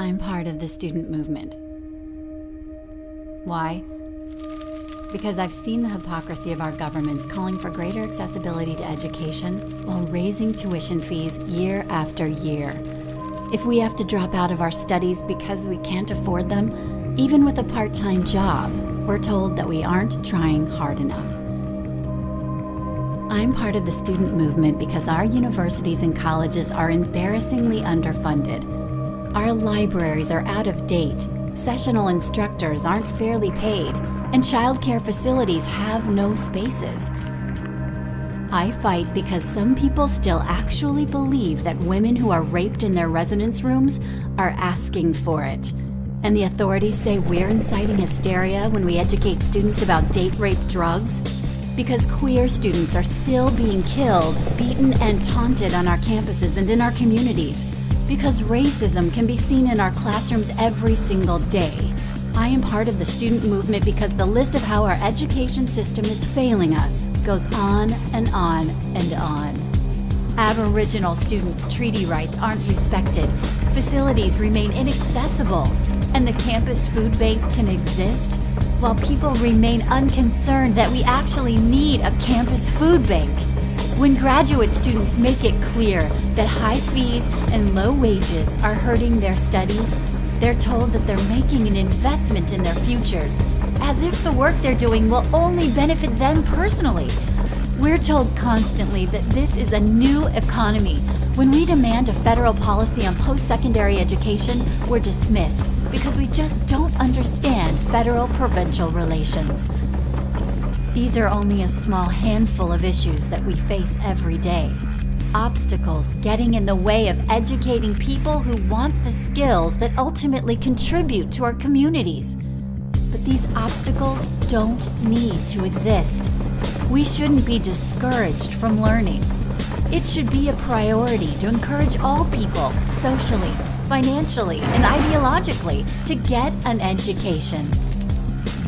I'm part of the student movement. Why? Because I've seen the hypocrisy of our governments calling for greater accessibility to education while raising tuition fees year after year. If we have to drop out of our studies because we can't afford them, even with a part-time job, we're told that we aren't trying hard enough. I'm part of the student movement because our universities and colleges are embarrassingly underfunded. Our libraries are out of date, sessional instructors aren't fairly paid, and childcare facilities have no spaces. I fight because some people still actually believe that women who are raped in their residence rooms are asking for it. And the authorities say we're inciting hysteria when we educate students about date rape drugs? Because queer students are still being killed, beaten, and taunted on our campuses and in our communities. Because racism can be seen in our classrooms every single day. I am part of the student movement because the list of how our education system is failing us goes on and on and on. Aboriginal students' treaty rights aren't respected, facilities remain inaccessible, and the campus food bank can exist while people remain unconcerned that we actually need a campus food bank. When graduate students make it clear that high fees and low wages are hurting their studies, they're told that they're making an investment in their futures, as if the work they're doing will only benefit them personally. We're told constantly that this is a new economy. When we demand a federal policy on post-secondary education, we're dismissed because we just don't understand federal-provincial relations. These are only a small handful of issues that we face every day obstacles getting in the way of educating people who want the skills that ultimately contribute to our communities. But these obstacles don't need to exist. We shouldn't be discouraged from learning. It should be a priority to encourage all people, socially, financially, and ideologically, to get an education.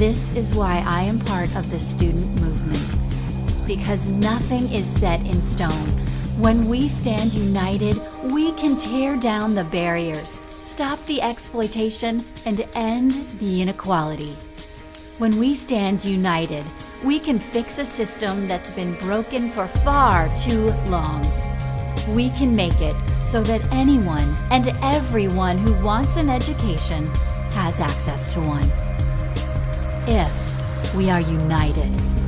This is why I am part of the student movement. Because nothing is set in stone, when we stand united, we can tear down the barriers, stop the exploitation, and end the inequality. When we stand united, we can fix a system that's been broken for far too long. We can make it so that anyone and everyone who wants an education has access to one. If we are united.